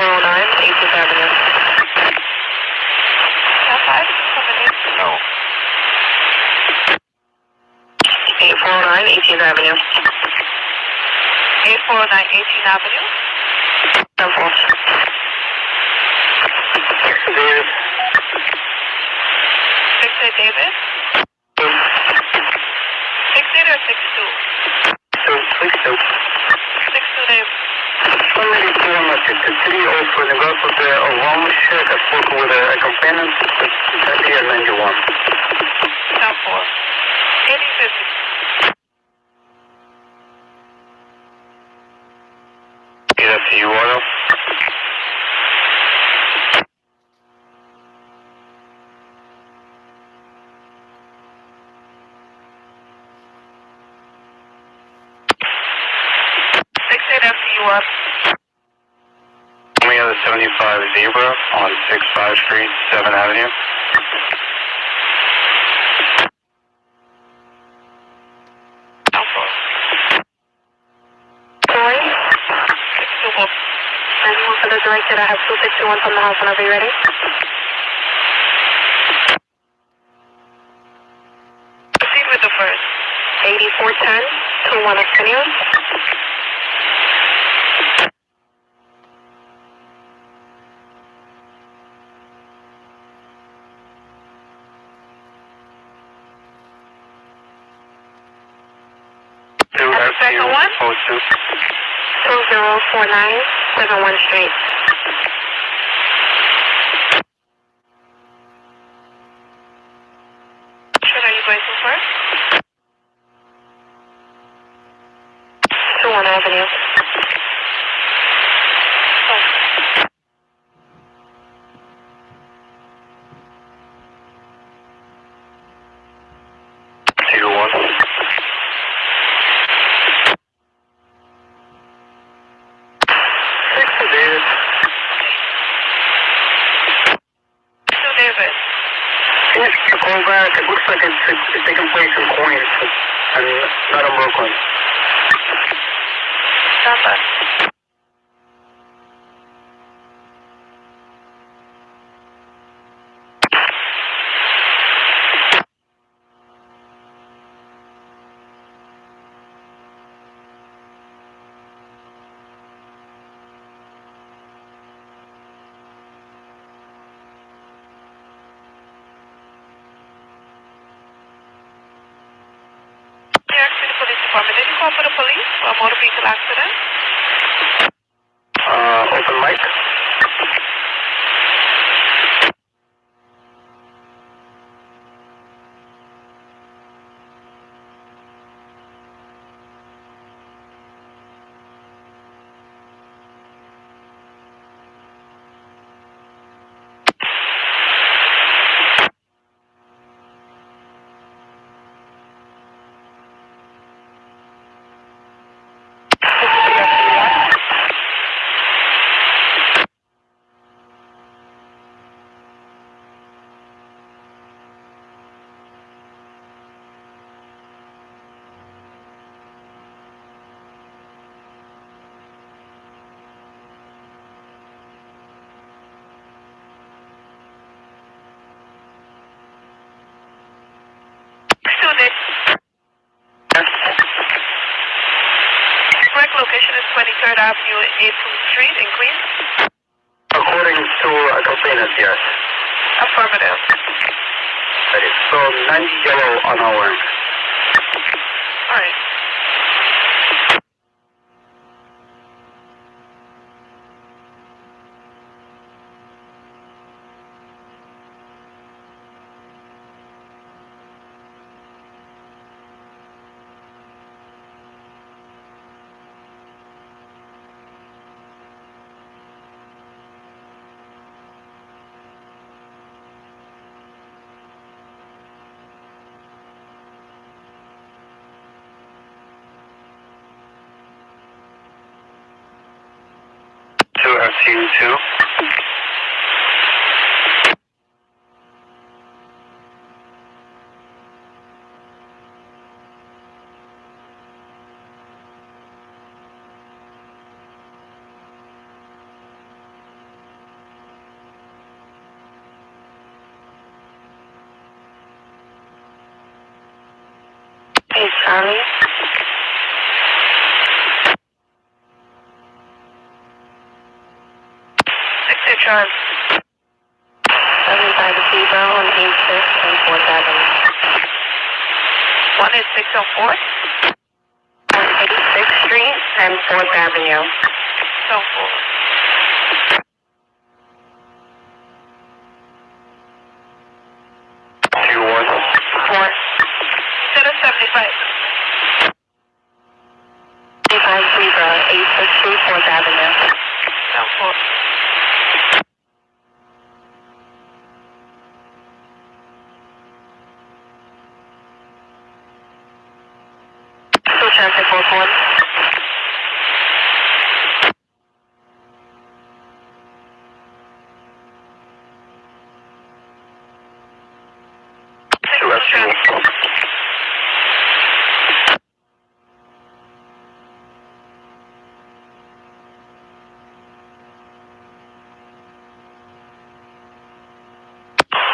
18th Avenue. South 5 coming in. No. 8409 18th Avenue. 8409 18th Avenue. 10 4. David. Victor David. 68 or 62? Two, please two. 62 David. Somebody came at the city the the Owamashe. I with a. That's here 91. 10 4. 8050. EFTU oil. Six eight FTU up. We have the 75 Zebra on 65 Street, 7th Avenue. 62 Wolf. 91 for the. I have 261 from the house whenever you're ready. Proceed with the first. 8410 to 1 Arsenio. 2049 71 Street. 23rd Avenue, 18th Street in Queens. According to a complainant, yes. Affirmative. Ready. So 90 yellow on our end. All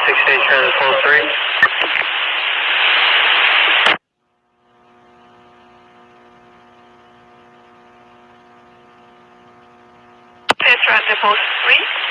sixty-eight transit full three. Transit post three.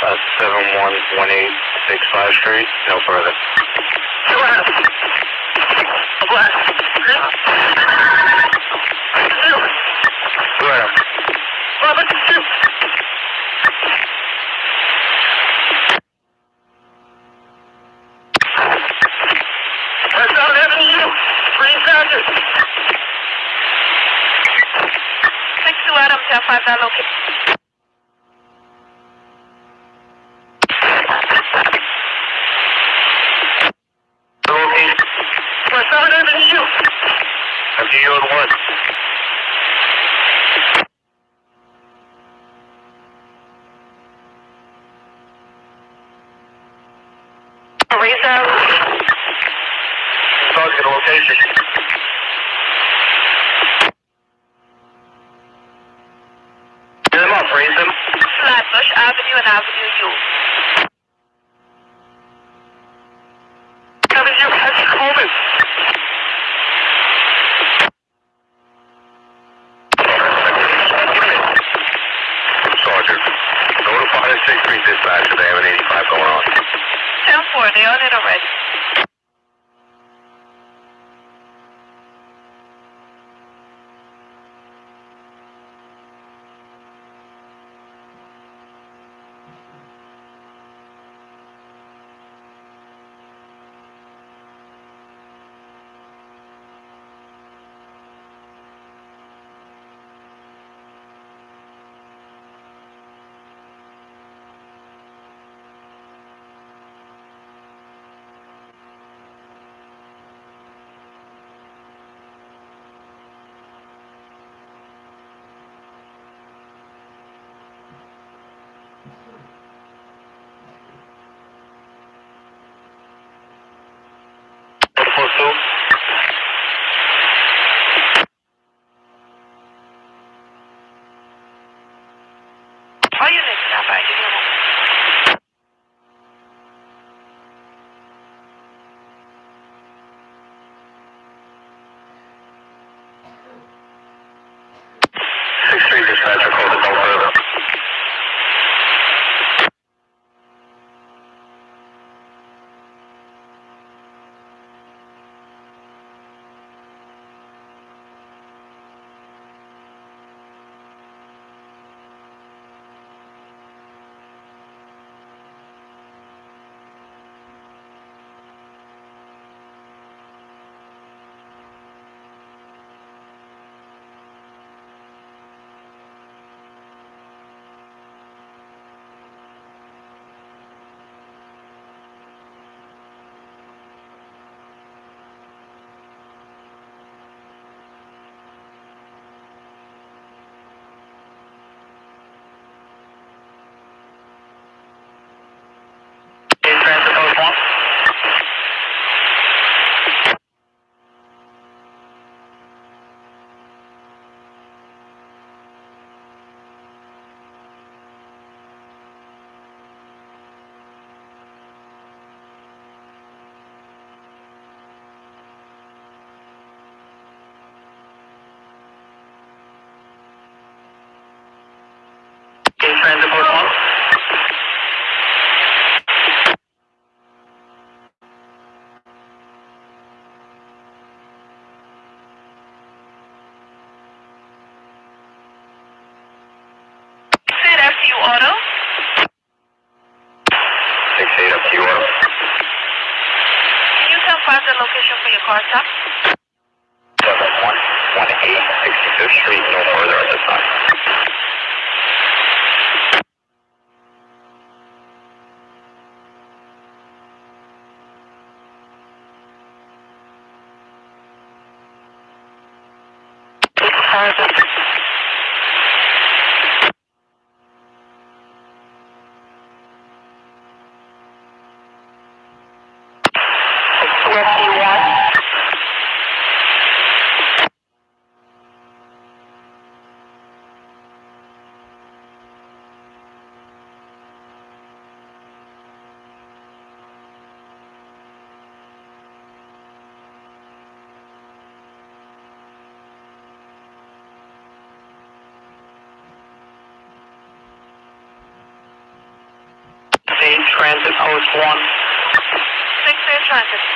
Seven one one eight six five three. Street, no further. Transit post one. 6 Transit. Going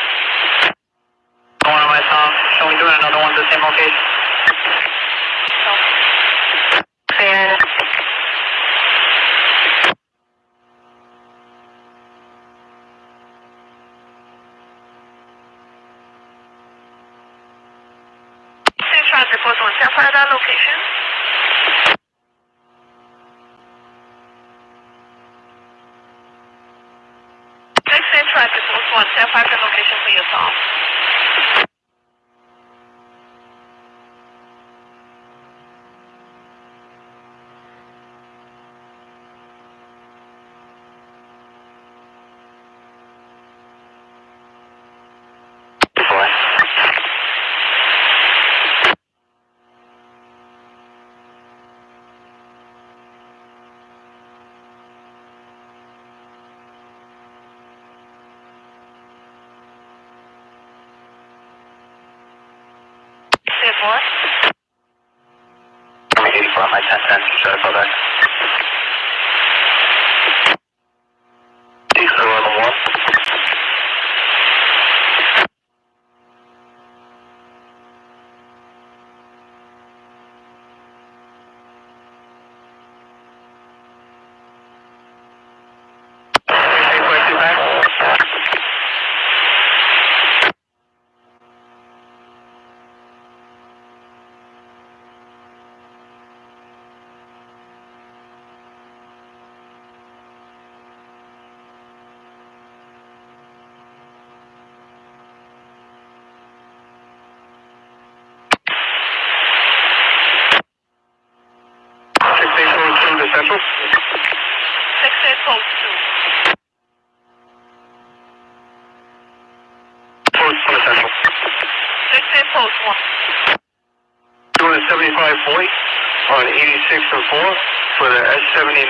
for the S79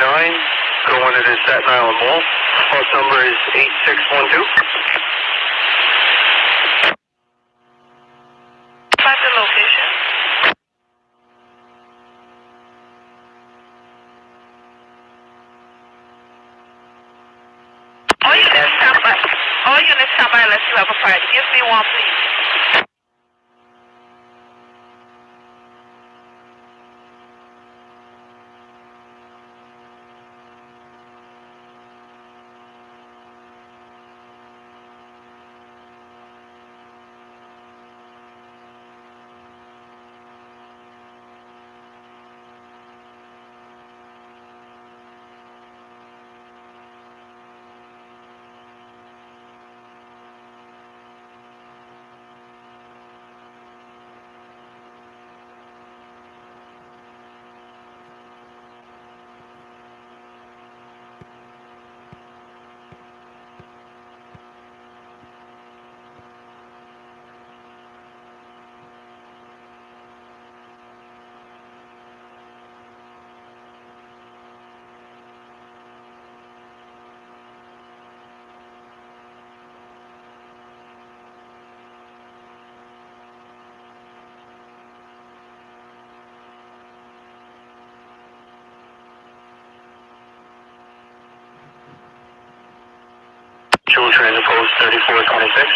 going to the Staten Island Mall. Bus number is 8612. Find the location. All units stand by. All units stand by unless you have a party. Give me one, please. Jewel Transit Post 3426.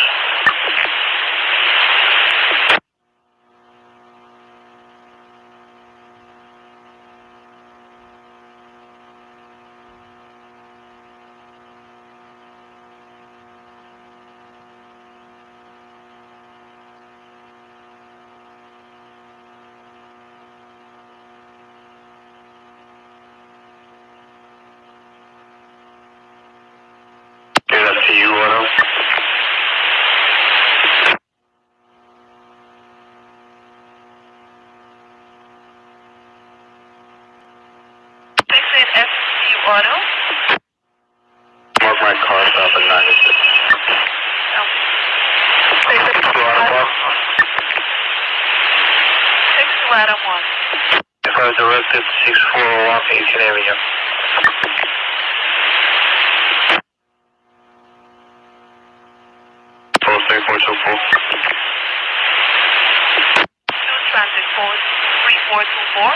Get up to you, Auto. Six eight SU Auto. Mark my car stop at 96. No. Two Auto Park. Six two one. If I was directed 6401 18 Avenue. Post 3424. Transit code three four two four.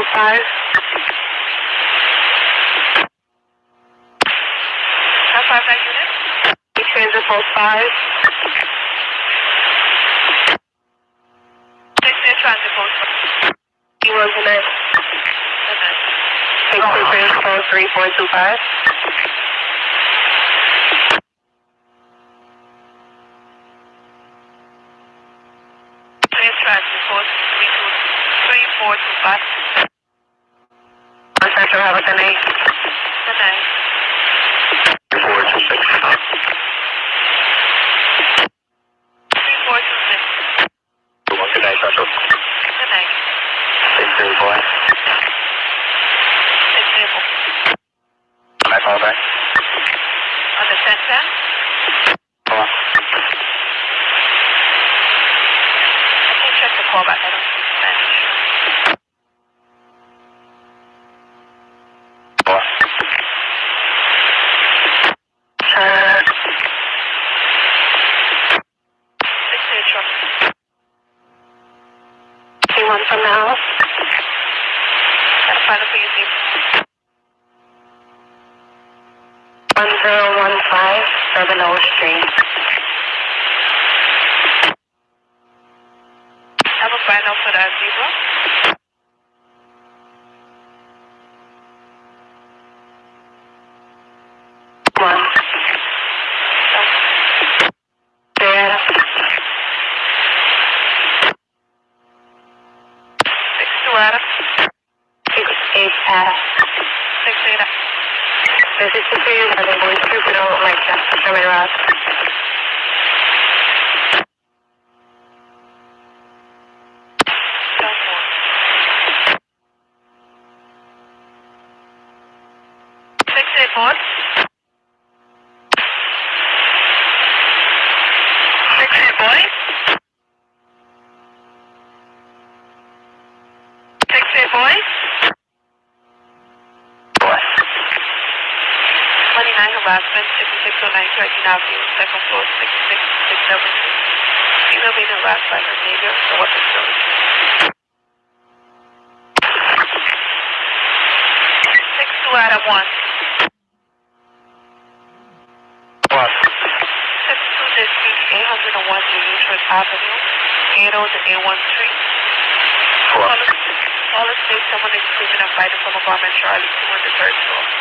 How far? Transit 45. Six near transit post. He was in it. Okay. Six two three four three four two five. Bedford Avenue, 80813. Hello? Call us if someone is picking up by the phone of Charlie 2 the third floor.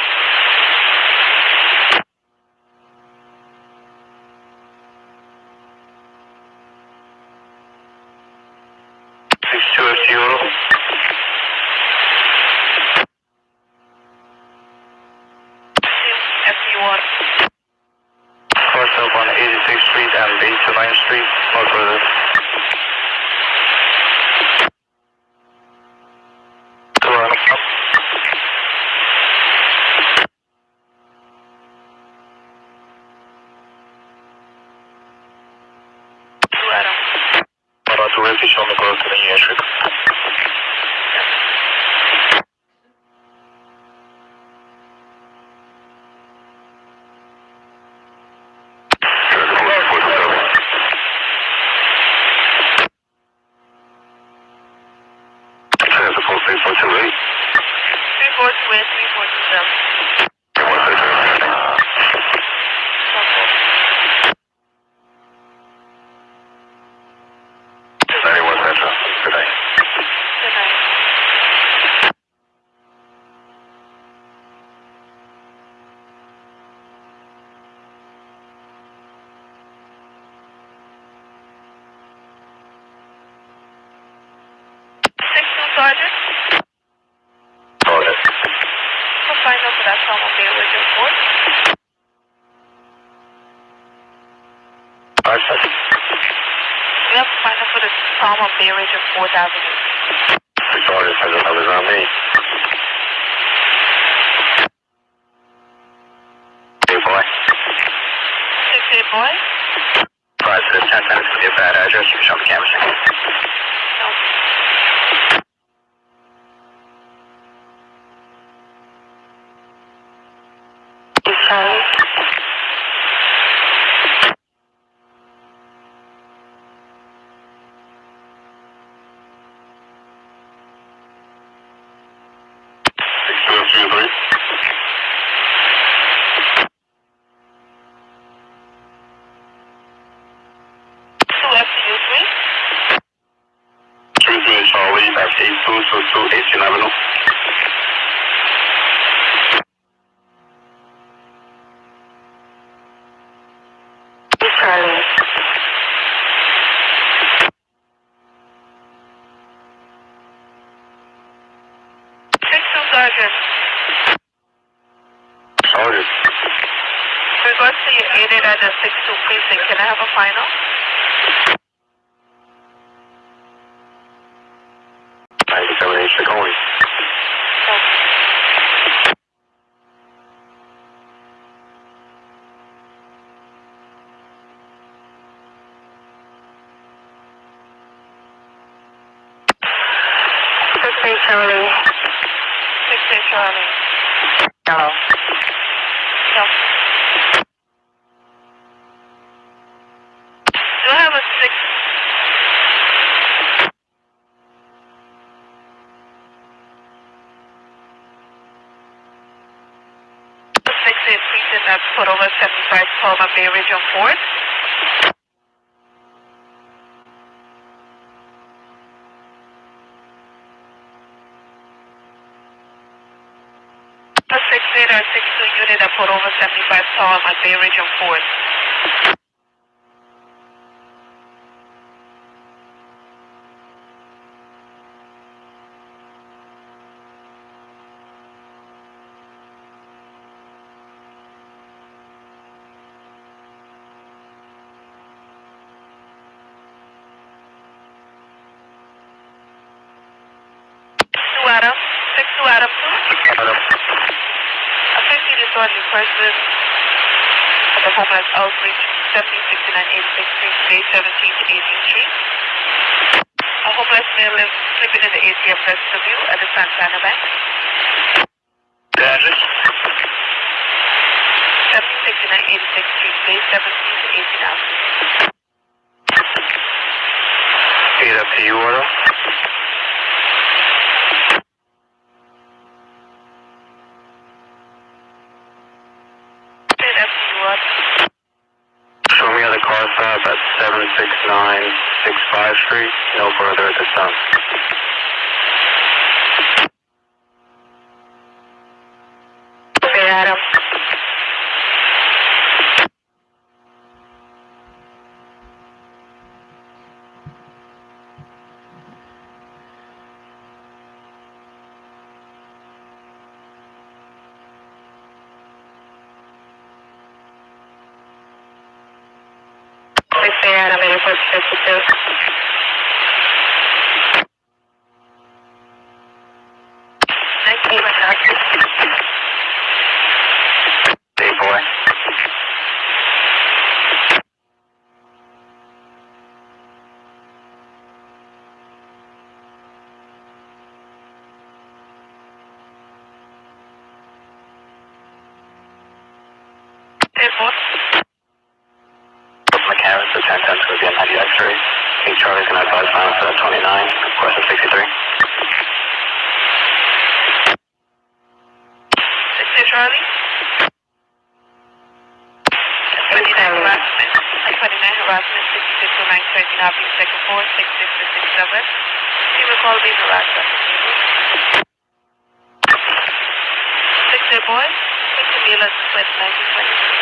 978 Chicoli. Alaska 6629 Craig Navi, Sector 4, 6667. You will call me Alaska. Sector Boy, Six Mila, Split 1920.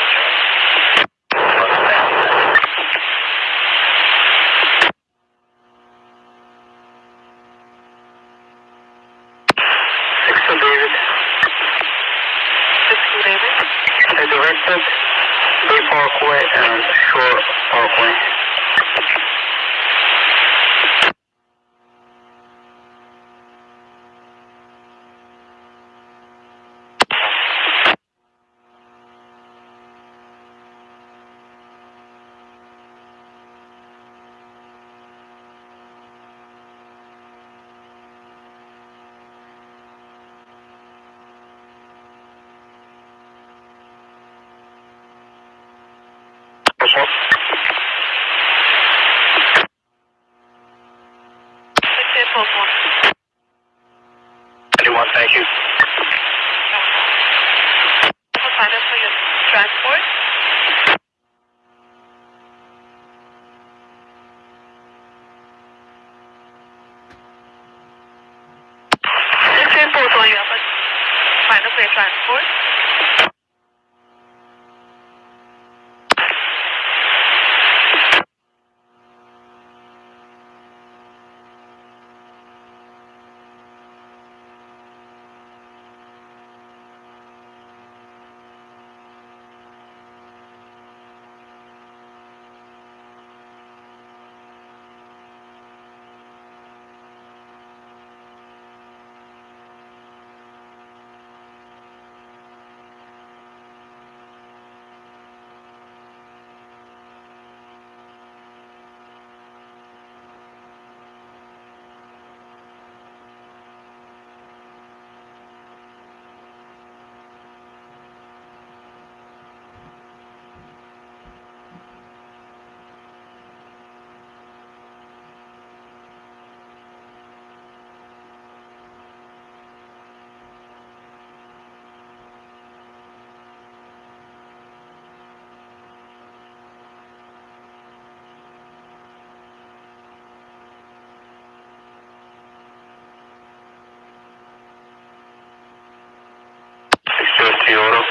Auto.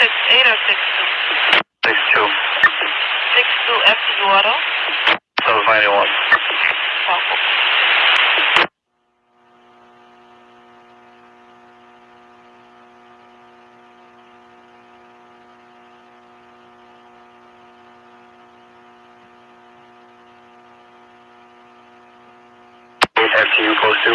Six eight or six two? 62. Six two FTU Auto. 791. Southport. FTU close to.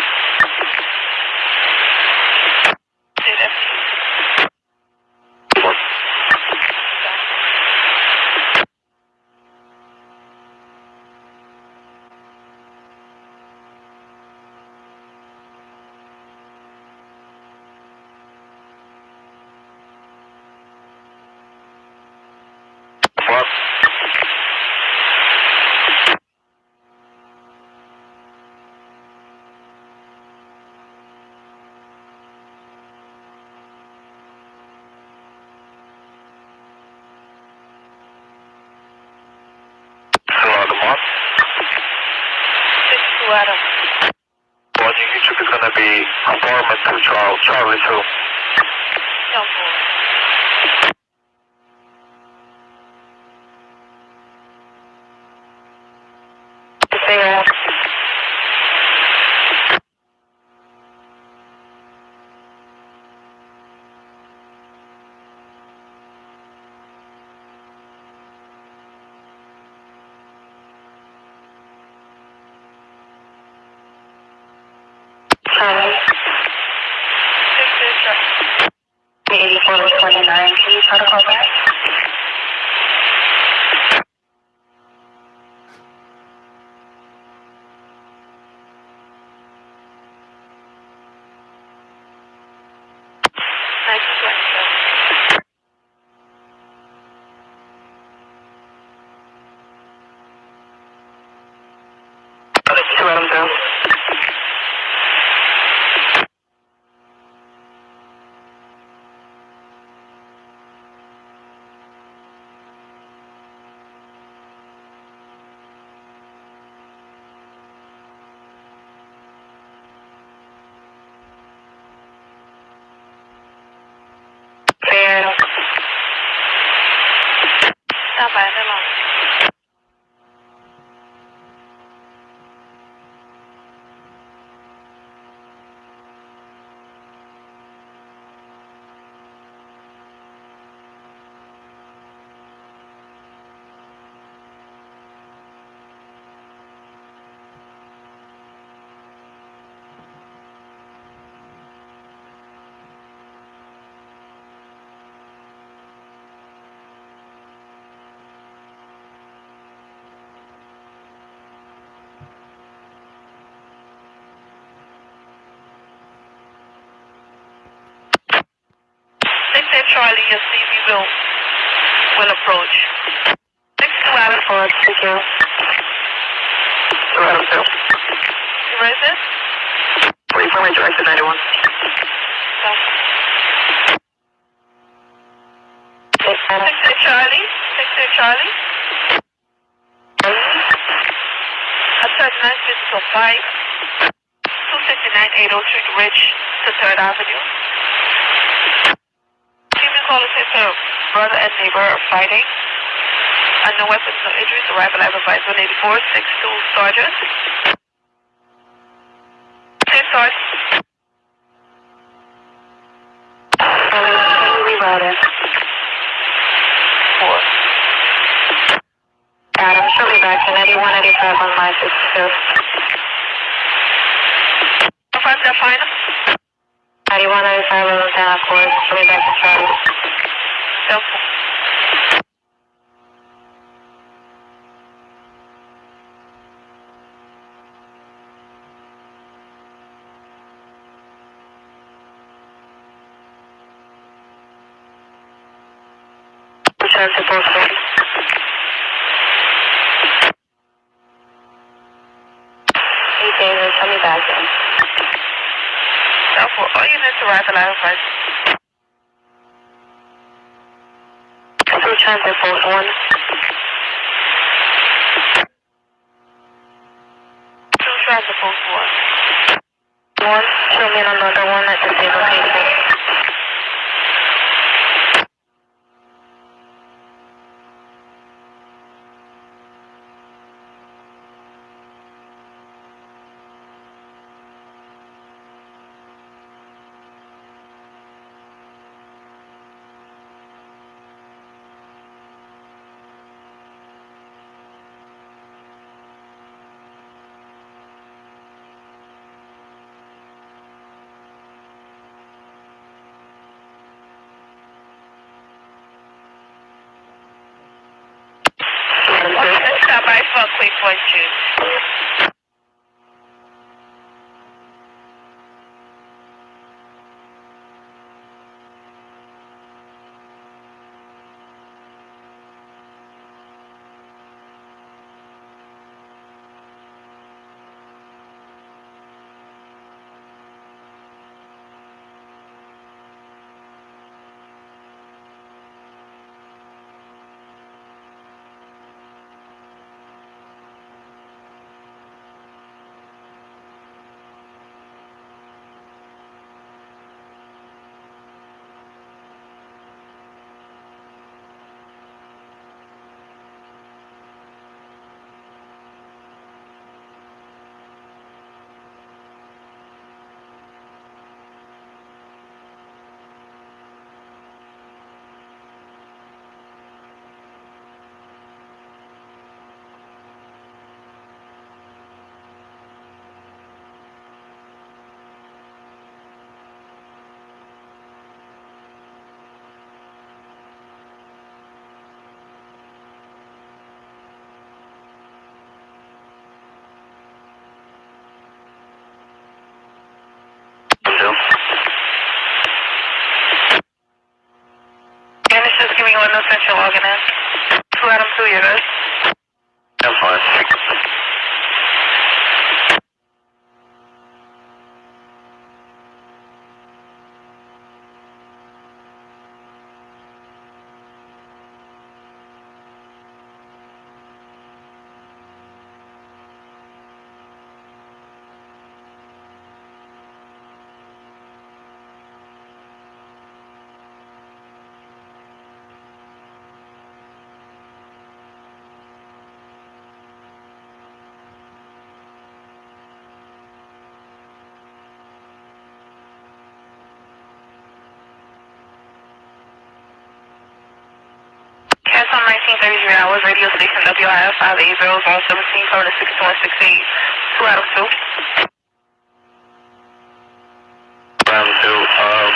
Charlie, your CV will will approach. Six two Adam. Forward, thank you. Zero. Where is this? Wait for my directed 91. Southport. Six Adam. Six eight Charlie. Six eight Charlie. I charge nine fifty for five. Two sixty nine eight oh three Ridge to Third Avenue. Give me a say sir, brother and neighbor are fighting. No weapons, no injuries. Arrival at advice 184 62 Sergeant. Say Sergeant. It? Four. Adam, show me back to 9185 on my 62. Five that final. 9195 on down, of course. Show me back to Charlie. Southport. Central logging in. Two Adam two, you're good. I'm fine. Cats on 1933 hours, radio station WIF 580 coming to 6168. Two Adam two. Round two. Um,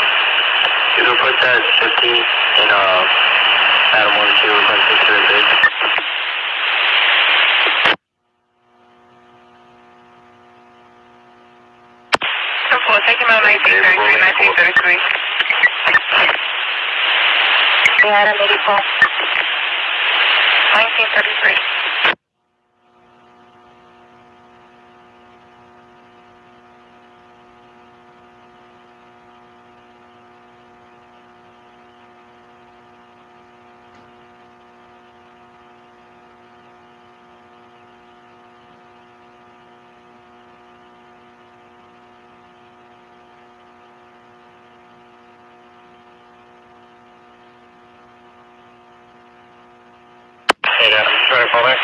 you can put that 50 in, uh, Adam 1 2, run 6 to the bid. Ten four, take him out 1933, 1933. Yeah, Adam 84. 1933. Hey, Adam, try to call back.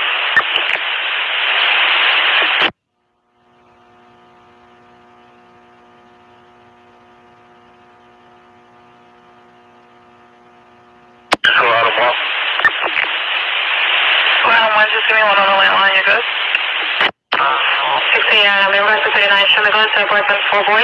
So, Adam, well, Two Adam one, just give me one on the landline, you're good. 68 Adam, remember to 39, show me go to apartment 4 boy.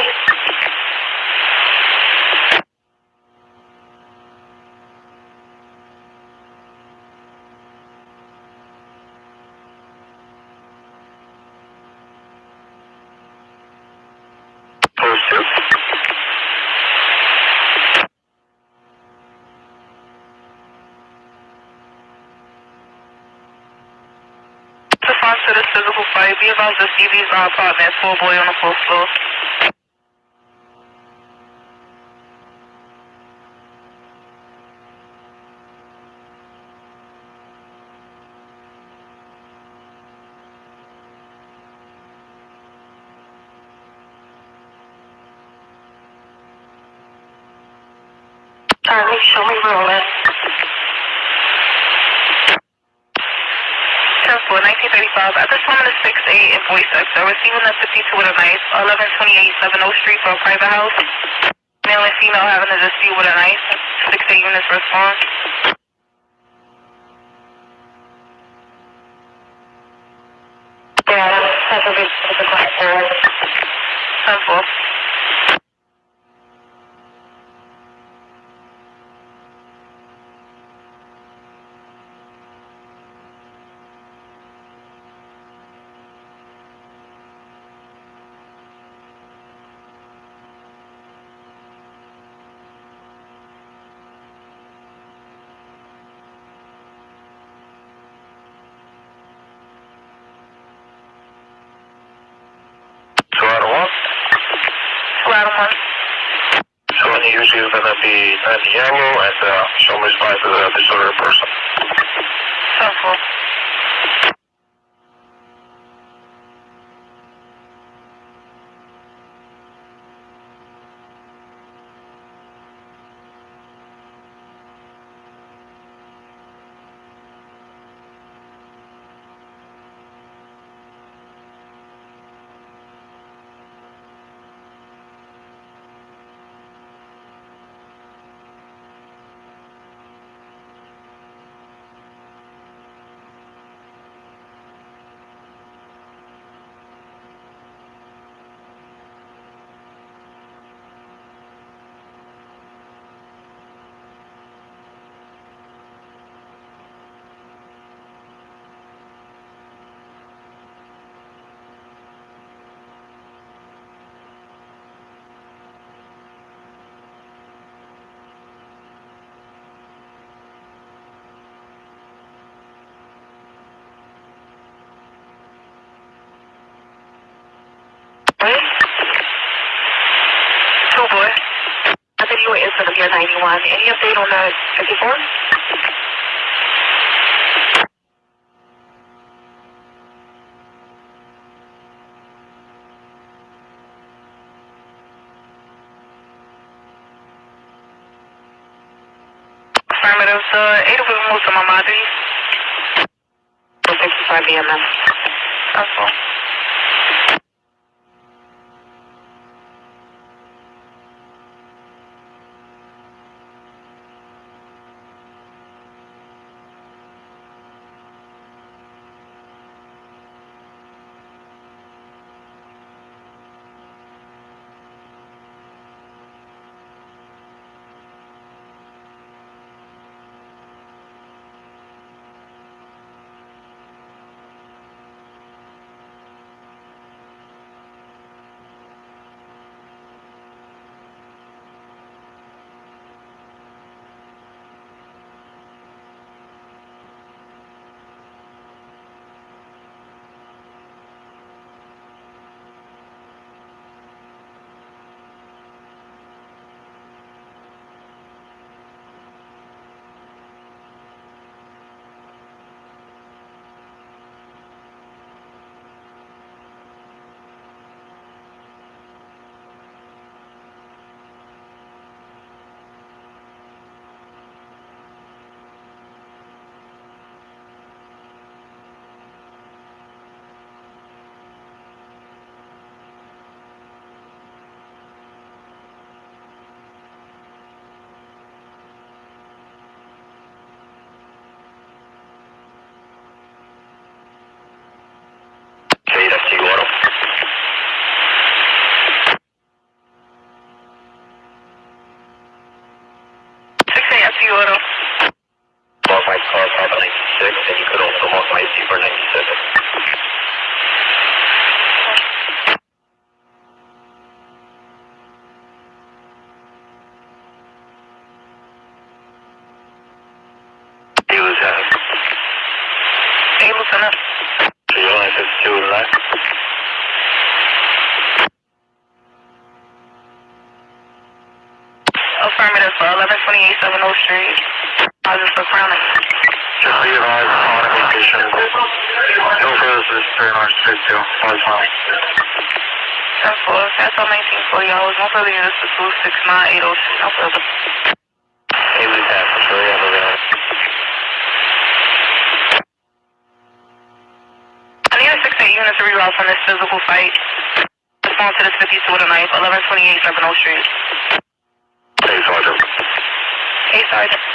post two. Response to this physical fight, CV's uh, apartment, full boy on the fourth floor. Show me rolling. Ten four, 1935. At this moment is 6-8 in voice sector. Receiving a 52 with a knife, 1128 7 Street for a private house. Male and female having a dispute with a knife. 6-8 units respond. 91. Any update on the 54? Affirmative. The 8 of them to Mamadi. 65 BMS. Helpful. Okay, 26980 Southwest. Hey. I need a 68 units to reroute from this physical fight. Respond to this 52 with a knife, 1128 70 Street. Hey, Sergeant. Hey, Sergeant.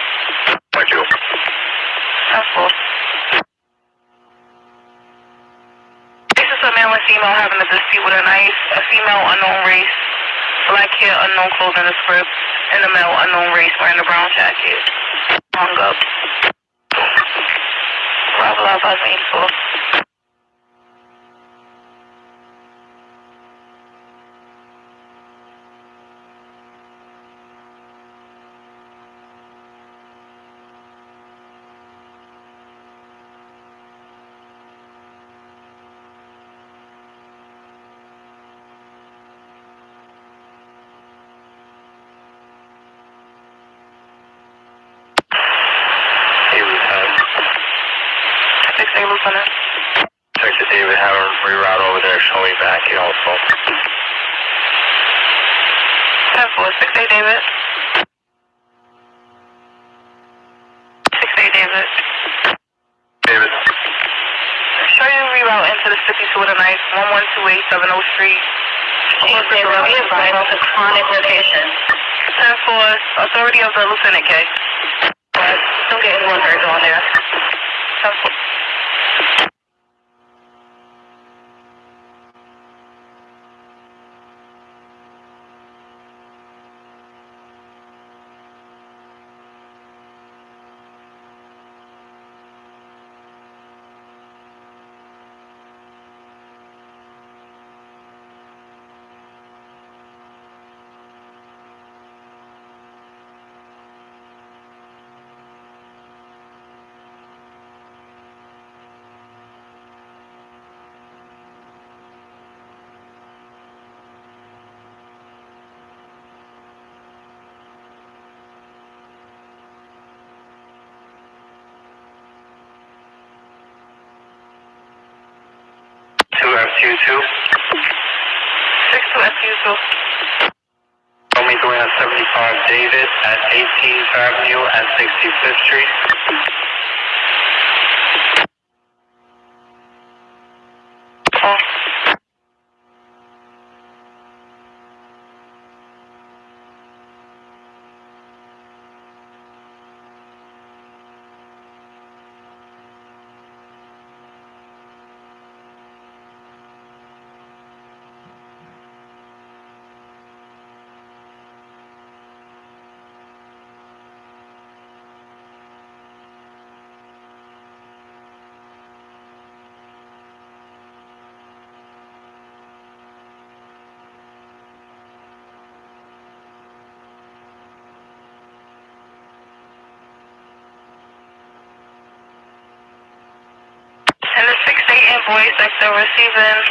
Unknown clothing is script. And the male unknown race wearing a brown jacket. Hung up. on it? Check to David, have a reroute over there, show me back here also. 10 David. 68 David. David. Show you reroute into the city tonight. the night, 112870 Street. Jeez, they really is right the chronic location. 10 authority of the Lieutenant K. But still getting one on there. 10 6 8 invoice after receiving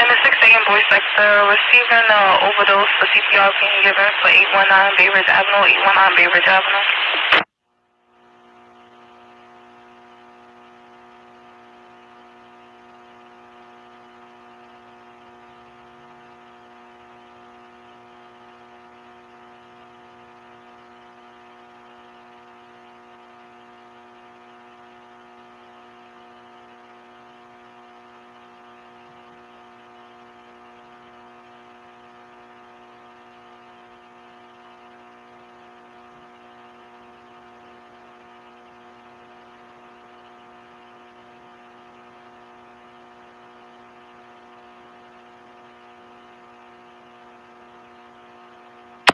And the 6 a.m. sector receiving uh, overdose for CPR being given for 819 Bay Ridge Avenue, 819 Bay Ridge Avenue.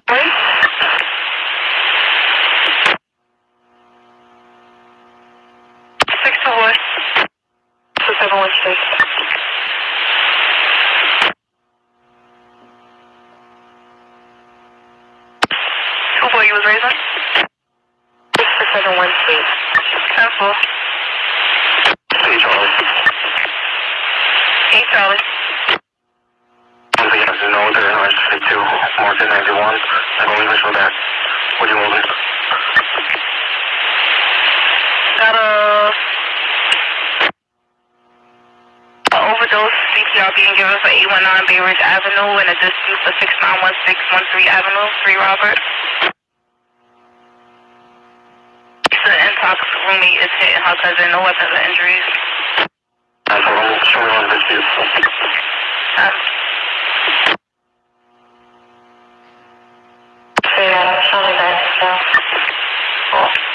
Wait. Six to one. Two seven one six. Two boy you was raising? Six to seven one six. Ten four. Hey, Charlie. Eight Charlie. One thing you have to know that I say two, Martin 91. I'm only visual back. What are you moving? Got a, a overdose CPR being given for 819 Bay Ridge Avenue and a dispute for 691613 Avenue, 3 Robert. The intox roommate is hitting her cousin, no weapons or injuries. That's all. Show me on this view. Um, Yeah, show me that. So. cool.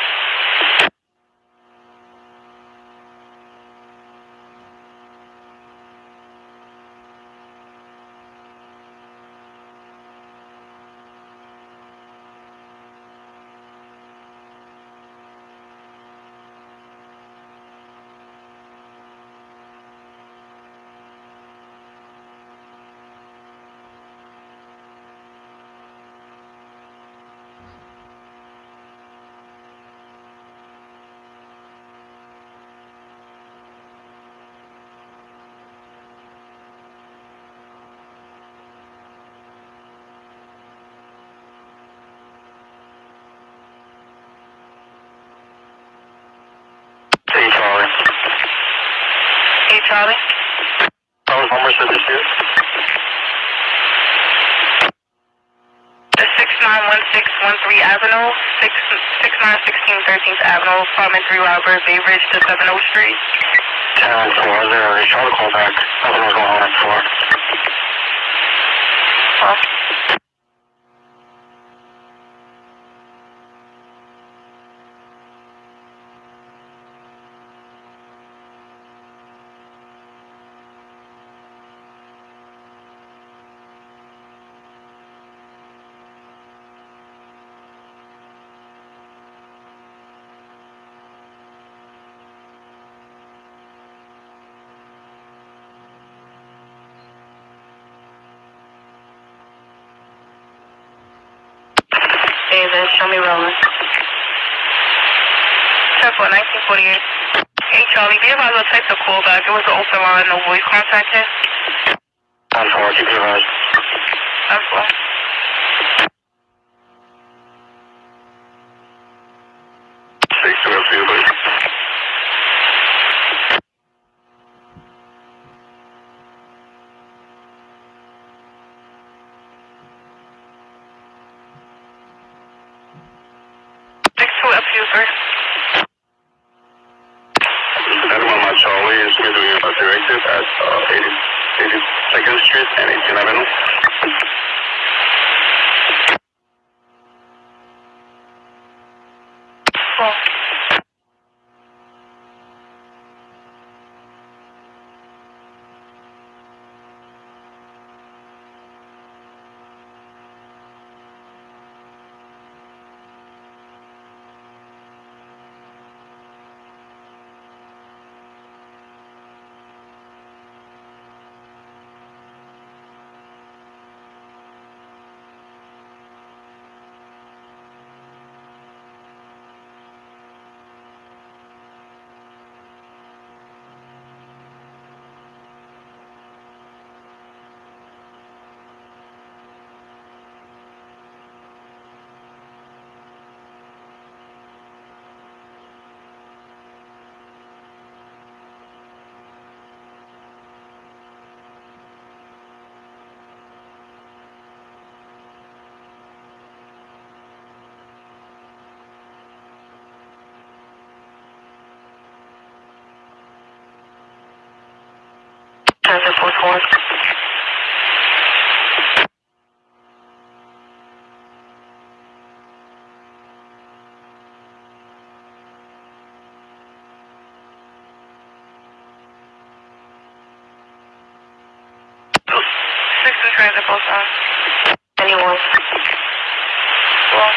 Charlie. Those numbers for this year? The 691613 Avenue, 6, 6916 13th Avenue, apartment 3 Robert, Bay Ridge to 70 Street. Uh, 10 4, there. They shot a call back. Nothing was going on at 4. Well, Raven, show me rolling. 1948. Hey Charlie, did you have on text or call back. It was an open line, no voice contact. I'm I'm two transit post on. Anyone? Well,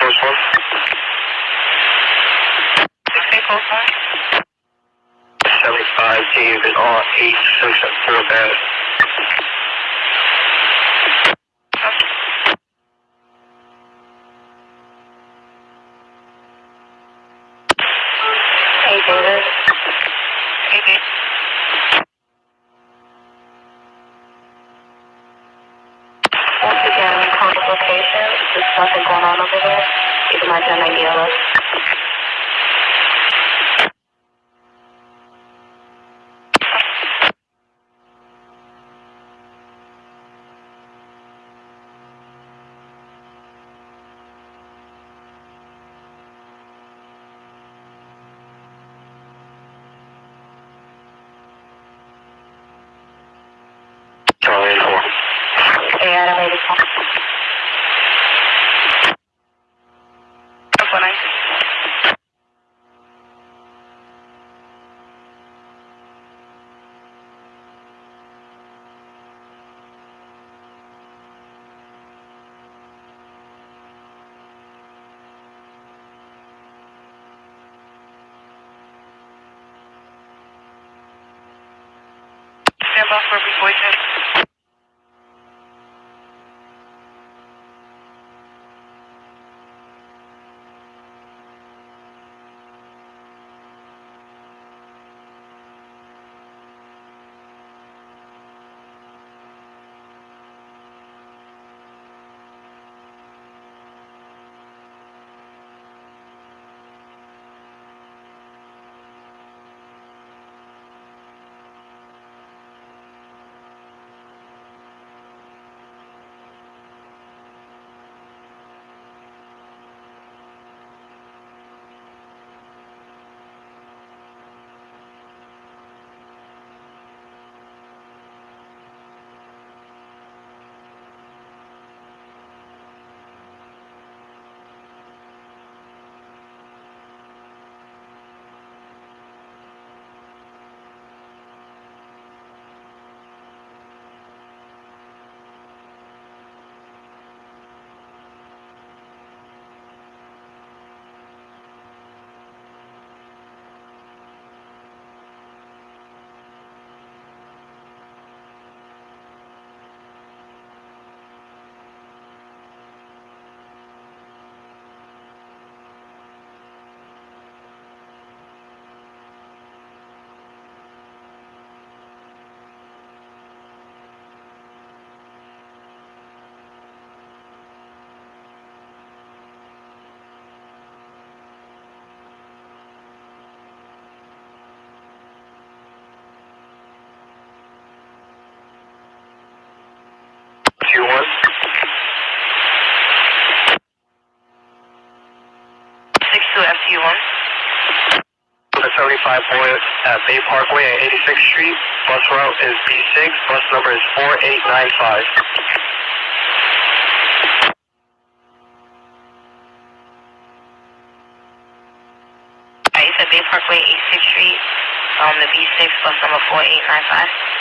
First one. six eight post on. 75 David on 86 at 4 bad. Hey, Davis. Hey, Dave. Once again, we call the location. There's nothing going on over there. 1090 or us. Charlie Bay Parkway at 86th Street. Bus route is B6. Bus number is 4895. Alright, you said Bay Parkway, 86th Street, um, the B6, bus number 4895.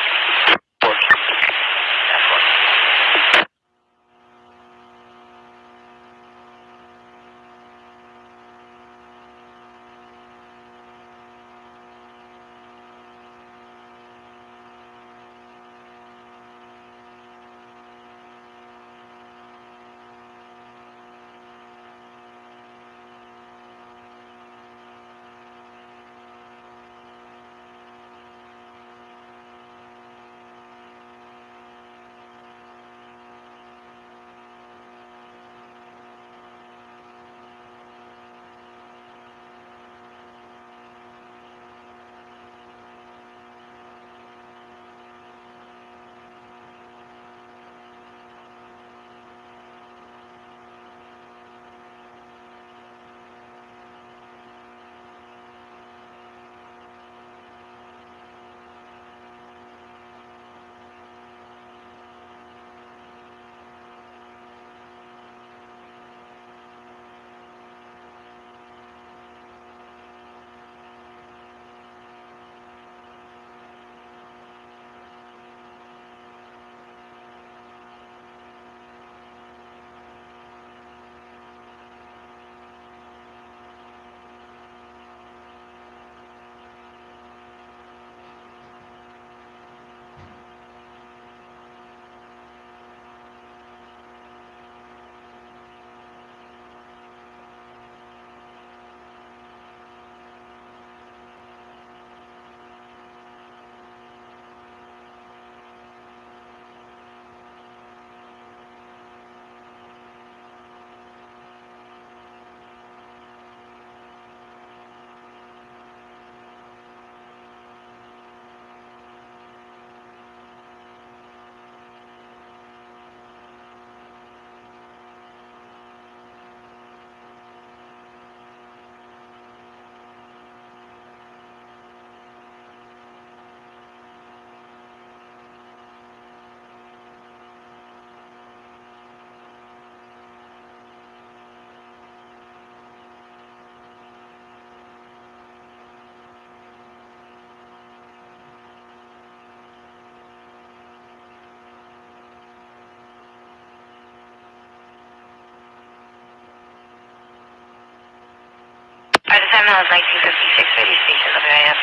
Time now is 1956, radio station WIF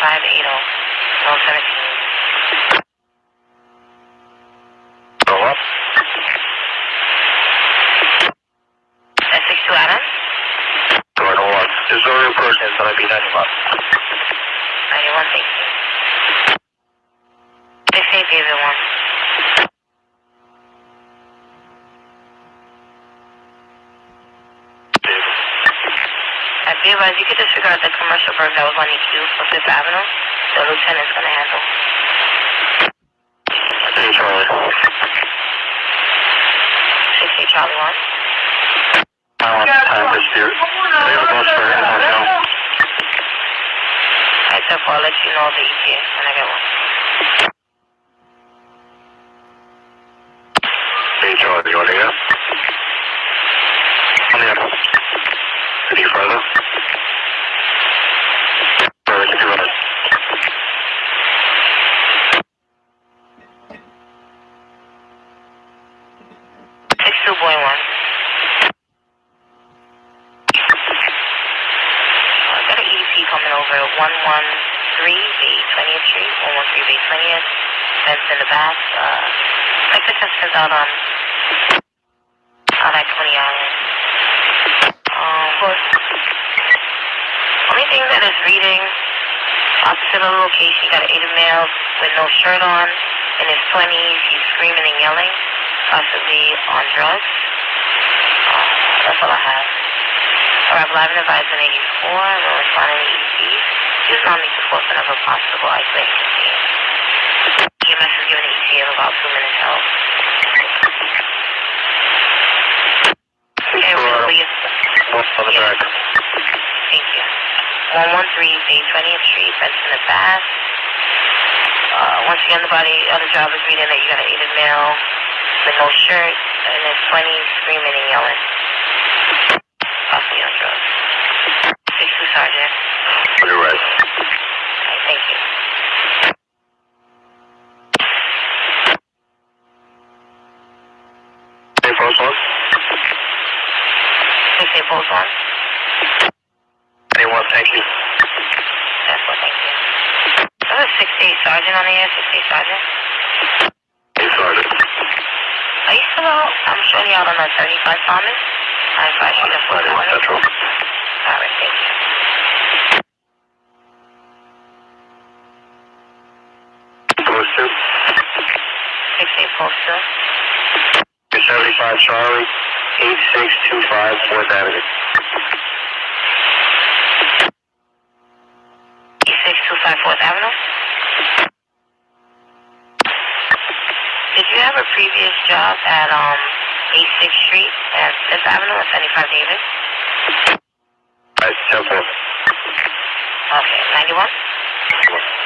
580, zone 17. Go up. That's 62 Adams, Door to one. There's no real person, so I'll be 91. 91, thank you. They say David 1. Beavers, you could disregard the commercial bird that was on your queue for Fifth Avenue. The lieutenant's gonna handle. Hey, Charlie. 68 Charlie 1. I want time for Spirit. They have a bus for him, I know. I said, I'll let you know the ETA when I get one. Hey, Charlie, you want to go? Any further? The body of the job is reading that you got an aided male with no shirt and is 20 screaming and yelling. Possibly on drugs. 6 Sergeant. On your right. Okay, thank you. Hey, post one. 6 8 Post 1. Anyone, thank you. That's what, thank you. There's a 6 8 Sergeant on the air, 6 8 Sergeant. Hey, Sergeant. Are you still out? I'm showing you out on the 35 Thomas. I advise you to Ninety one Central. Alright, thank you. Post two. 6 8 Post 2. 75 Charlie, 8625 Fourth Avenue. 8625 Fourth Avenue. Did you have a previous job at um 86th Street and 5th Avenue at 75 Davis? Right, 10 Okay, 91? 94.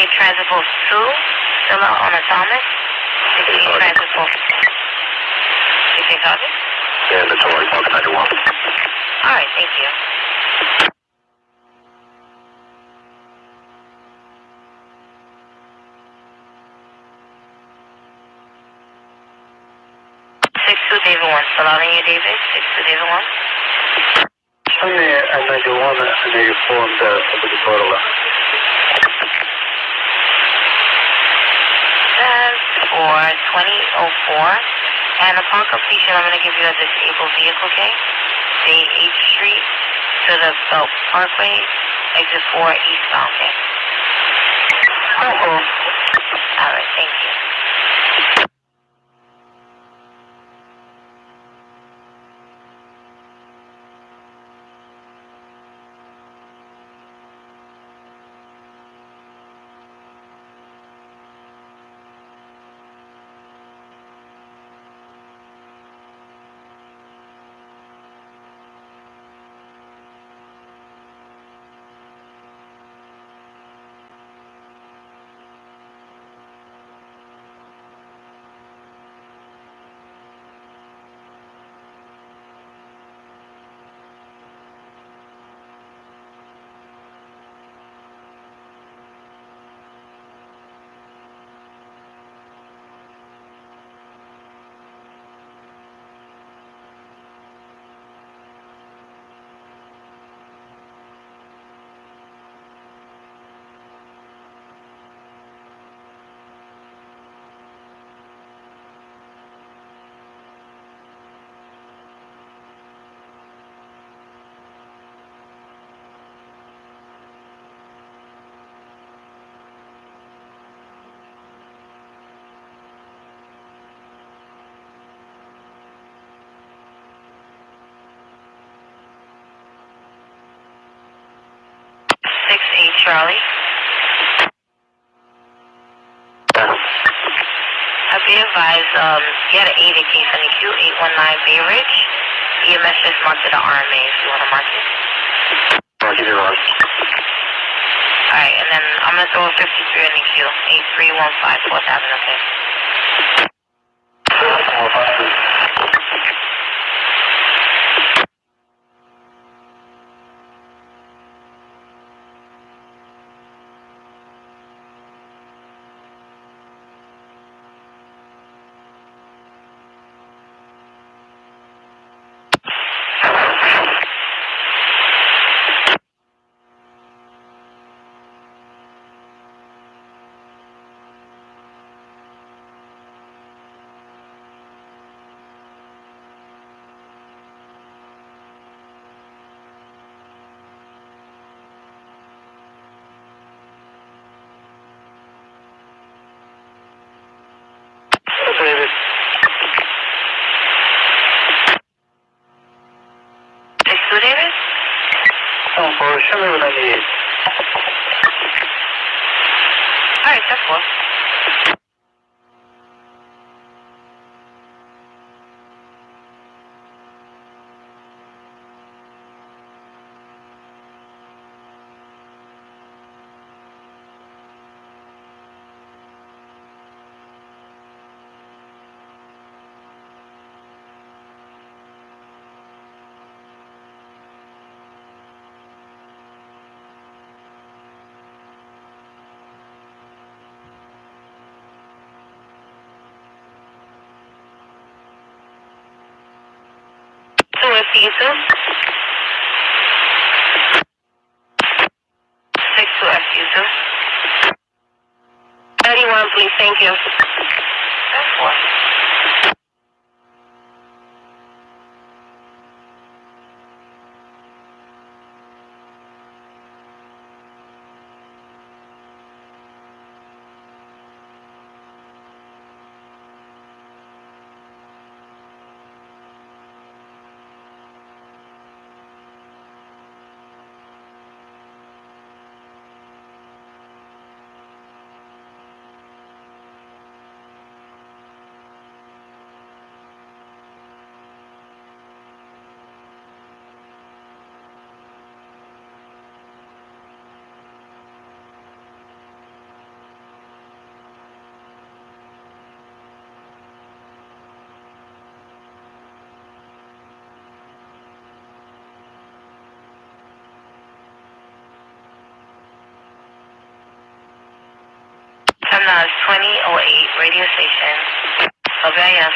Six eight transit post two still out on the Thomas? Six eight Sorry. transit post. Six eight Yeah, that's all right. Mark 91. All right, thank you. 62 David 1. Still out on you, David? 62 David 1. Show me a 91 and 84 on the public total. Says for 2004. And upon completion, I'm going to give you a disabled vehicle, okay? Stay 8th Street to the Belt Parkway, exit 4 eastbound, okay? Uh-oh. All right, thank you. Six eight Charlie. Advised, um, you had an 80 case on the Q819 Bay Ridge. EMS just marked it an RMA if you want to mark it. Roger, you're on. Alright, and then I'm going to throw a 53 on the Q. 8315 4th Avenue, okay? David. Six two David? Oh, for show me a 98. Alright, that's cool. Two FU2. Six two FU2. 31, please, thank you. That's four.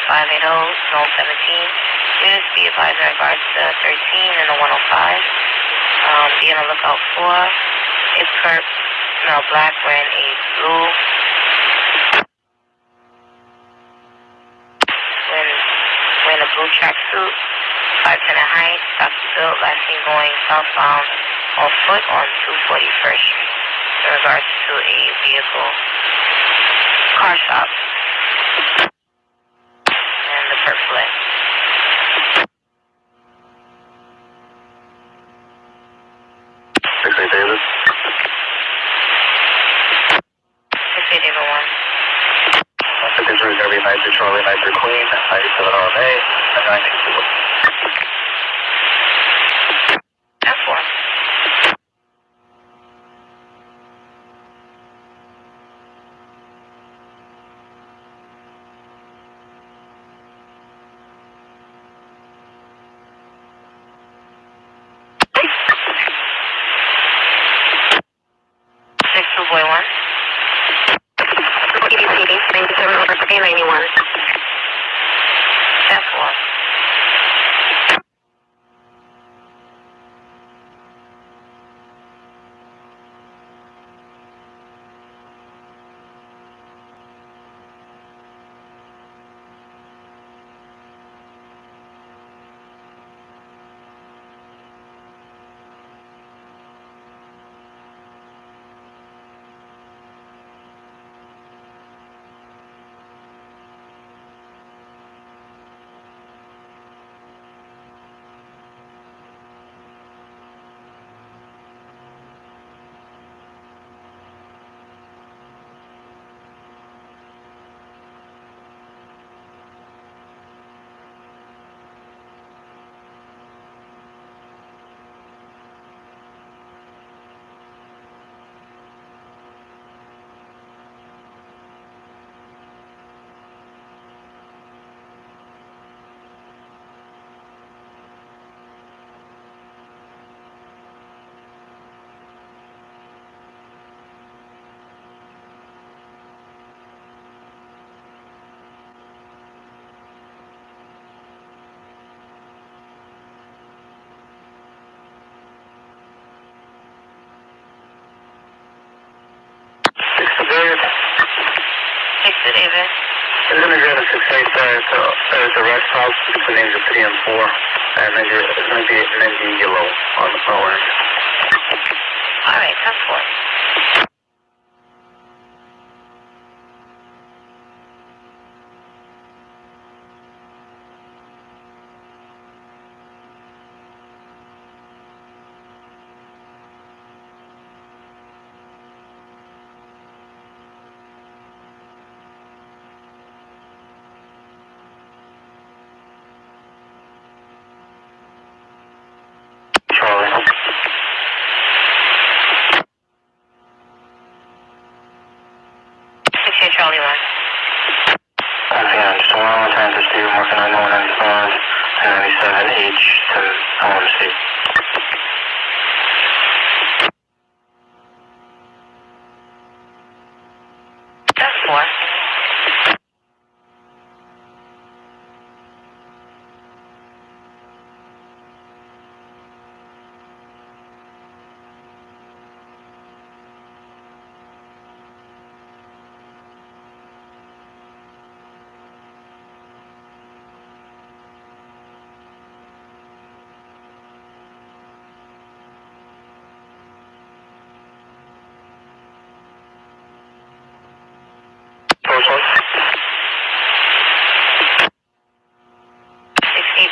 580-017. Units be advised in regards to 13 and the 105. Um, be on the lookout for a perp smell black wearing a blue When wearing a blue tracksuit, 5'10 in height, stops built, last seen going southbound on foot on 241st Street in regards to a vehicle car shop and there's a, there's a red flag between the 3 and 4, and then there's maybe, maybe yellow on the power. All right, 10 4.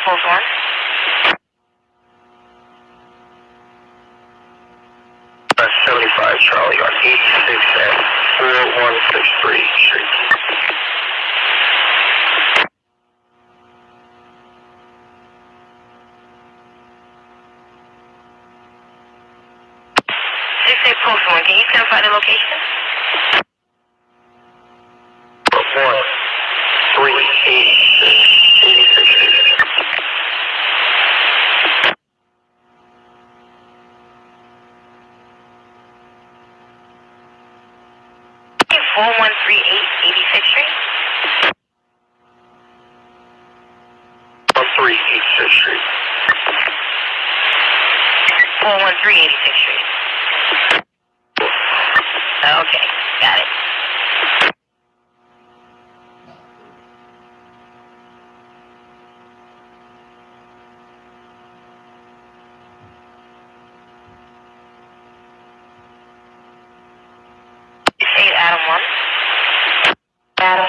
Six eight post one. Uh, 75 Charlie on 86 and 4163 Street. Six eight post one. Can you clarify the location? One, three, eight, six, 86 Street. Four one three eight eighty sixth Street. 413 86th Street. 413 86th Street. Okay, got it. Eight Adam one. Adam.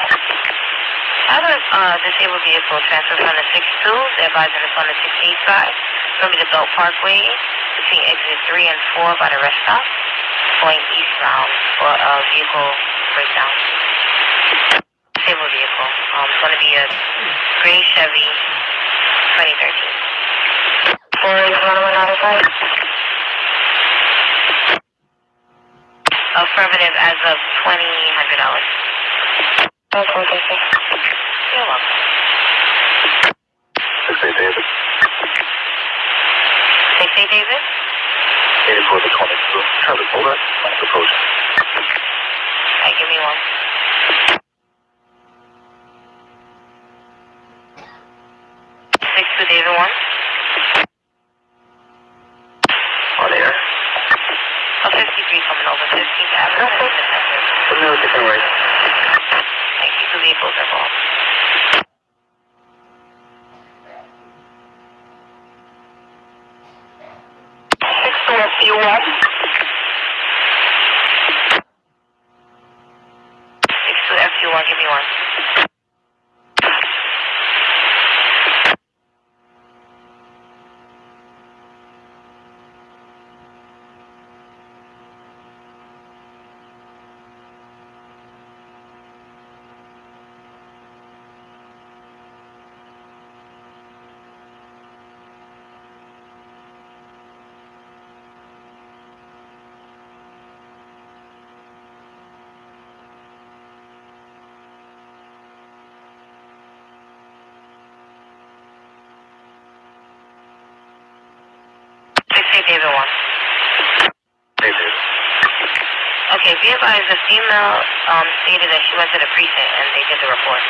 Have a uh, disabled vehicle transfer from the 62, thereby in from the 68 side, from the Belt Parkway between exit 3 and 4 by the rest stop, going eastbound for a vehicle breakdown. Disabled vehicle. Um, it's going to be a gray Chevy 2013. Four eight one one out of five. Affirmative as of $2,000. Okay, thank you. You're welcome. 68 David. 68 David? 84 to 22. Traffic over. Last approach. Alright, give me one. Six to David one. On air. A 53 coming over, 15th Avenue. Okay. Familiar different right. Thank you for vehicles involved. Six to SU one. Six to FU1, give me one. Six eight David one. David. Okay, be advised, the female um, stated that she went to the precinct and they did the report.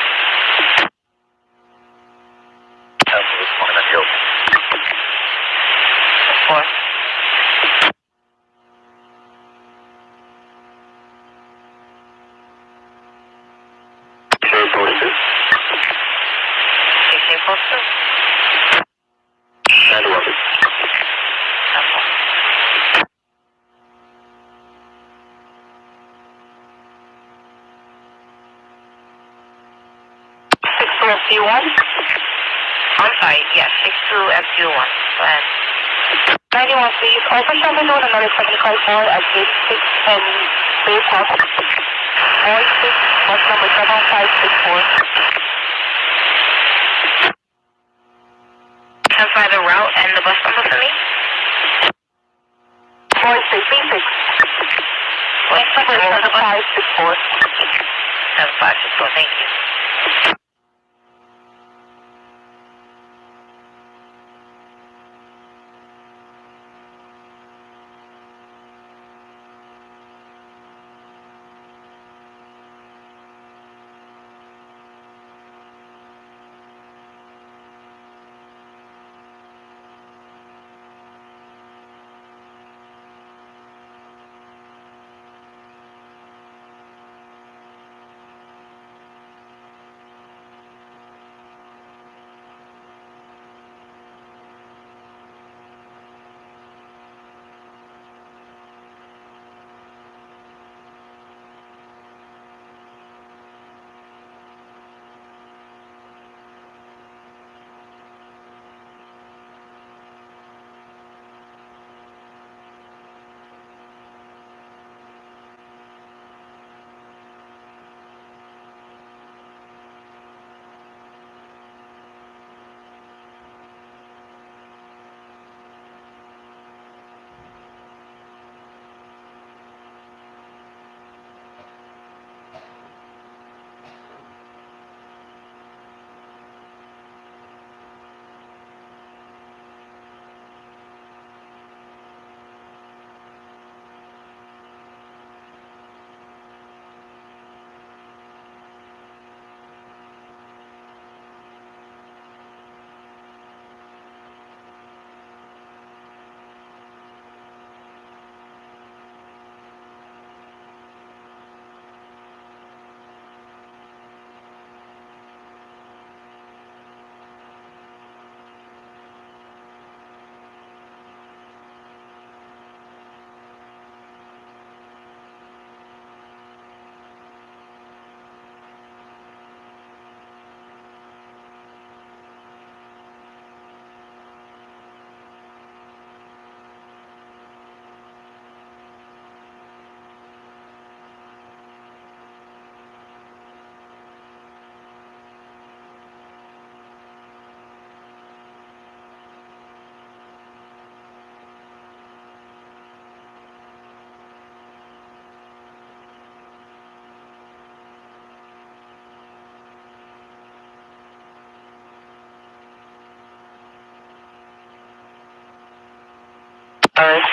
Alright.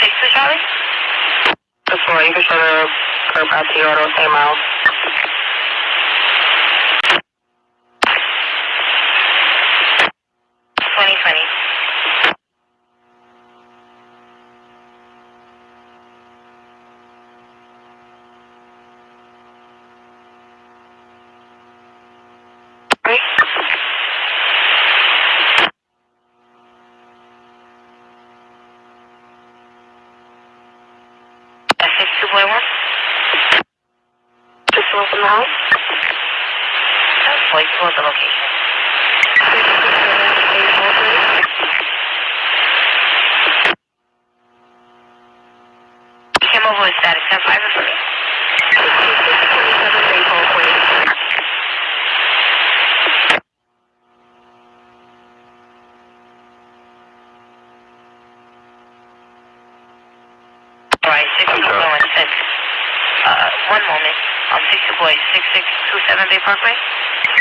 Six to Charlie? That's four. You can show the curb out to your auto, same miles. Twenty twenty. Right? That's six two point one. Just one from the house. That's four. You can go to the location. You came over with status ten five for me. All right, six two point one six. Uh, one moment. Um, six two boy six six two seven Bay Parkway.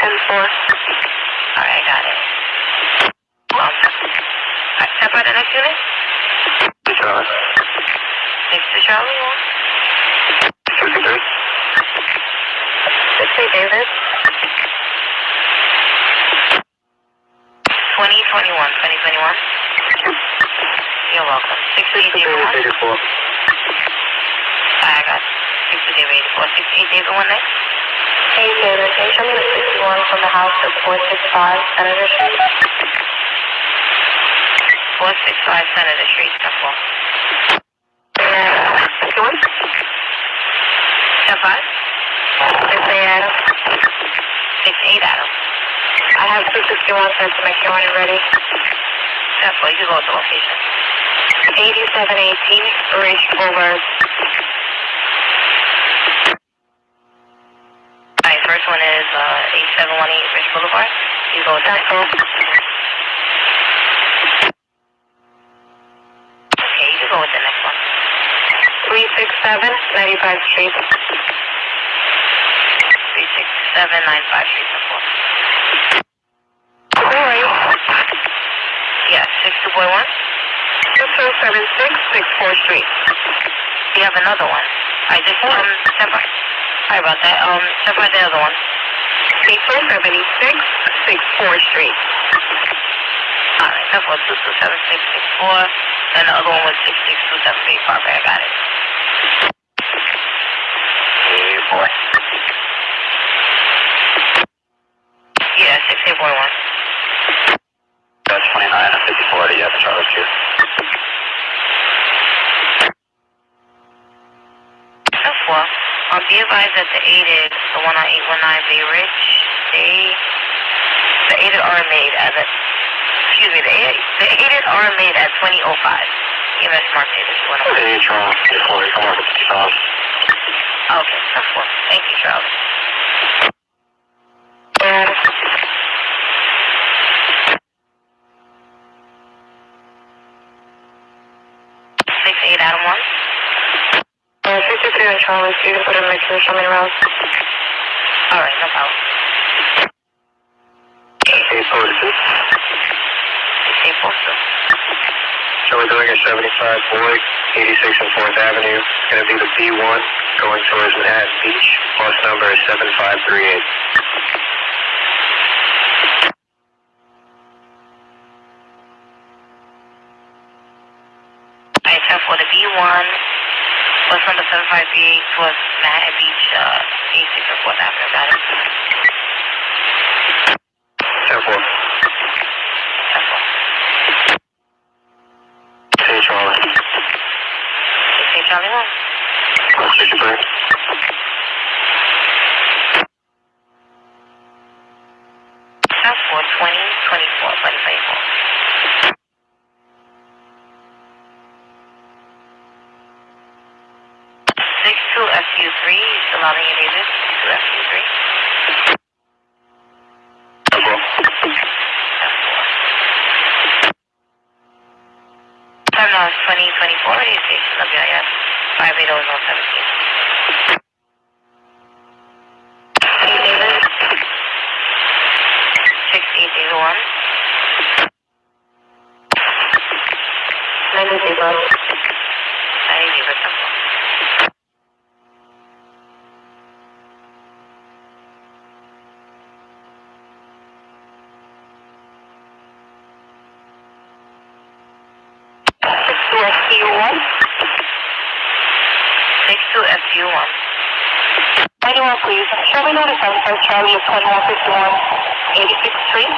And four. All right, I got it. Um, all right, step by the next unit. Charlie. Six to Charlie. one. Fifty-three. Six eight David. Twenty twenty one. Twenty twenty one. You're welcome. Six to eight David one. Eighty-four. All right, I got it. Six to David eighty four. Six to eight David one next. Hey David, can you show me the sixty-one from the house at four six five Senator Street? Four six five Senator Street. Step four. And sixty-one? Step five. Six eight Adam. Six eight Adam. I have two sixty-one sent to make you when you're ready. Step four. You go to location. Eighty-seven eighteen Ridge Boulevard. All right, first one is uh eight seven one eight Ridge Boulevard. You go to the That's next. all. Okay, you can go with the next one. Three six seven ninety-five Street. Three six seven nine five Street. Step four. Alright. Yeah, six two point one. Two two seven six six four Street. You have another one. I just um. Sorry about that. Um, by the other one. Three two seventy-six six four Street. All right, step four two two seven six six four. And the other one was six six two seven eight Parkway. I got it. Hey boy. Yeah, six eight point one. That's twenty-nine and fifty-four. Yeah, Charlie Street. Step four. Um, be advised that the aided, the one on eight one nine Bay Ridge, they the aided are made at a excuse me, the aided, the aided are made at twenty oh five. EMS marked aided one oh Okay, Charlie. Fifty-four. Come over to Charlie. Okay, step four. Thank you, Charles. And Six eight Adam one. uh, fifty-three on Charlie Street. You can put it in my show me around. All right, no problem. Eight forty-six. Six eight four two. Charlie doing a seventy-five Boyd, eighty-six and Fourth Avenue. It's gonna be the B one going towards Manhattan Beach. Bus number is seven five three eight. All right, step four. The B one was number seven five three eight towards Manhattan Beach, uh, eight six and fourth Avenue. Got it. Ten four. Step four. Hey, Charlie. Six eight Charlie one. One sixty-three. Step four twenty twenty four twenty twenty four. Six two FU three. Still out in your David. Six two FU three. Ten four. Step four. Time now is twenty twenty four. Radio station WIS five eight zero zero seventeen. To FU1. 91, please. 75 Charlie 2151 86th Street.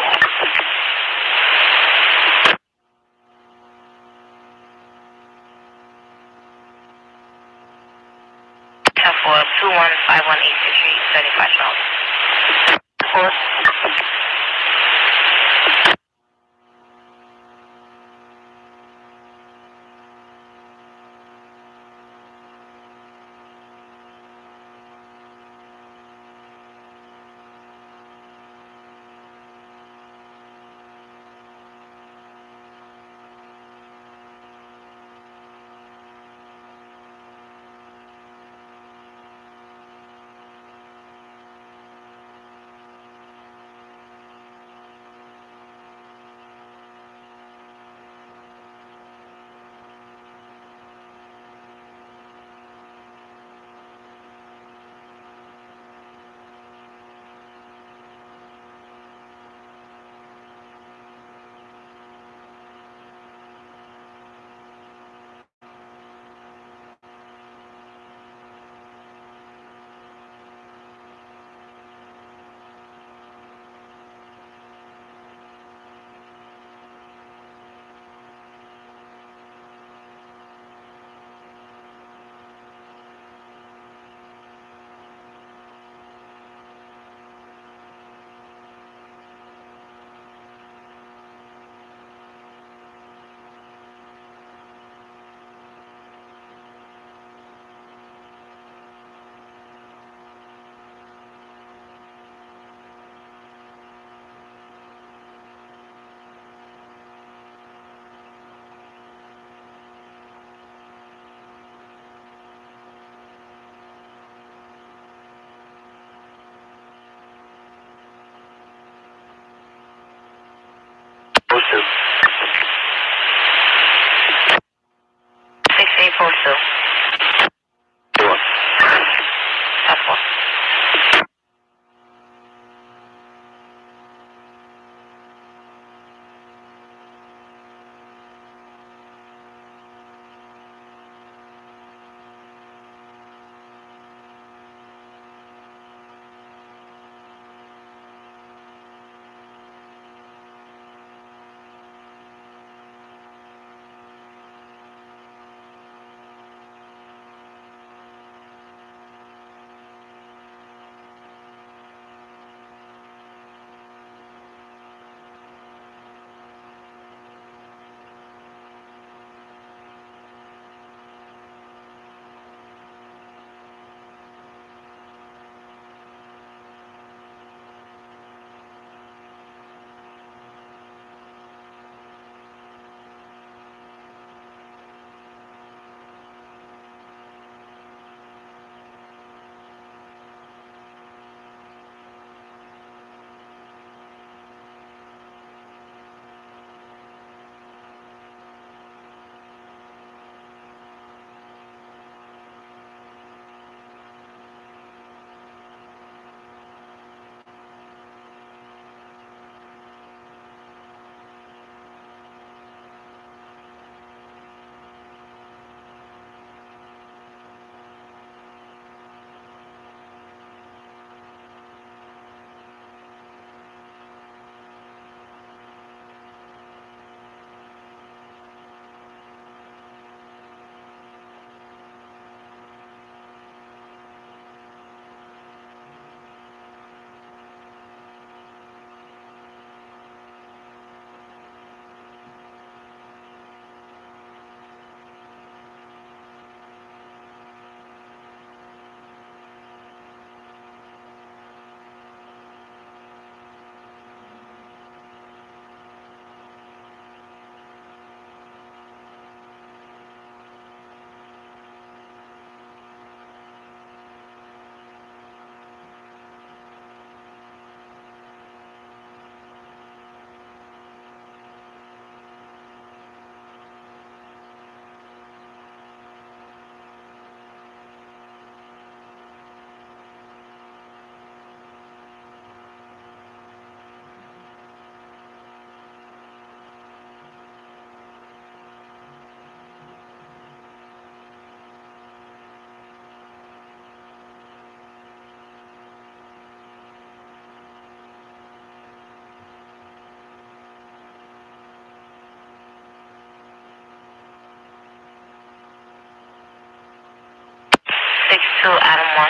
To Adam 1.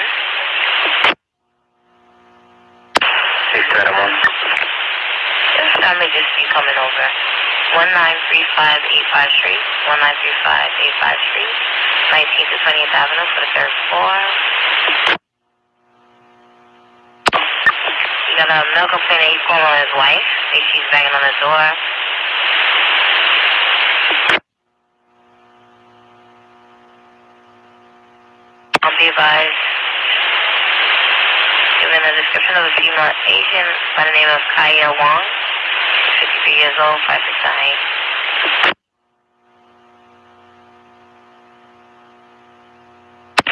6 Adam 1. Yes, I just be coming over. 1935 Street, 1935 Street, 19th to 20th Avenue for the third floor. You got a male complaint that he's calling on his wife. She's banging on the door. A of a female Asian by the name of Kaya Wong, 53 years old, 5 6 height.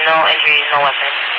No injuries, no weapons.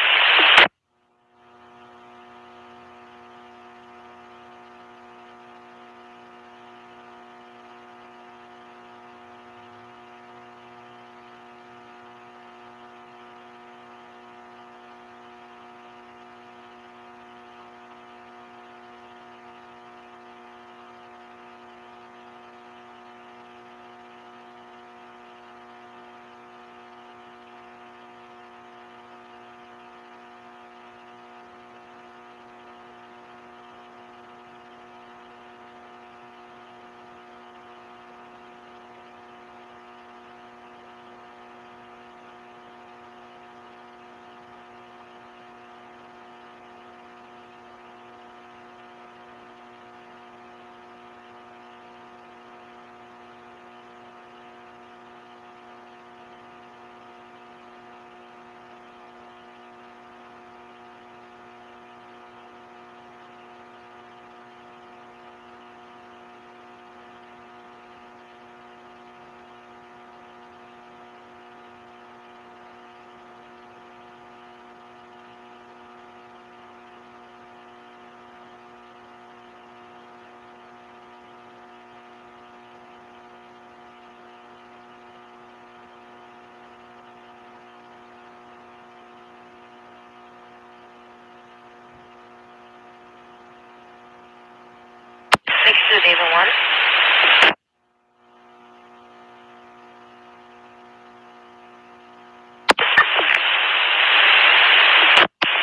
David one.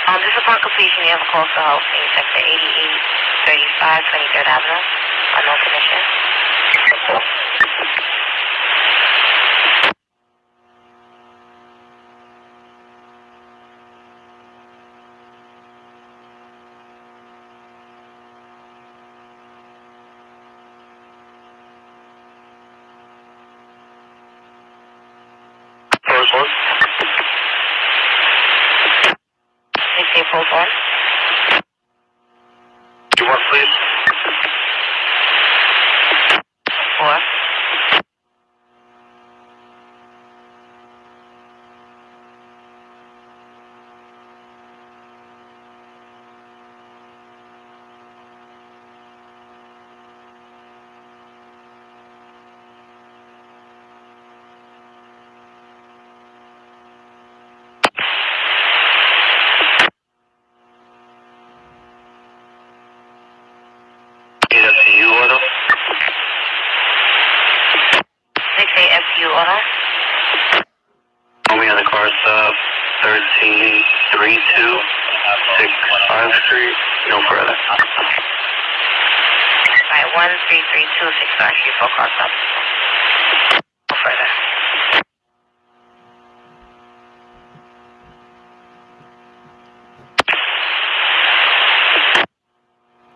Um, just upon completion, you have a call for help in sector 8835 23rd Avenue. Unknown condition.